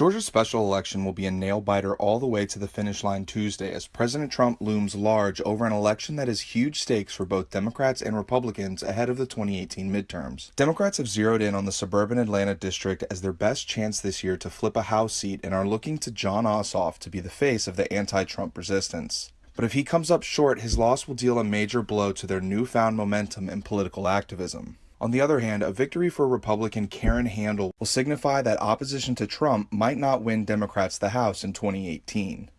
Georgia's special election will be a nail biter all the way to the finish line Tuesday as President Trump looms large over an election that has huge stakes for both Democrats and Republicans ahead of the 2018 midterms. Democrats have zeroed in on the suburban Atlanta district as their best chance this year to flip a House seat and are looking to Jon Ossoff to be the face of the anti Trump resistance. But if he comes up short, his loss will deal a major blow to their newfound momentum in political activism. On the other hand, a victory for Republican Karen Handel will signify that opposition to Trump might not win Democrats the House in 2018.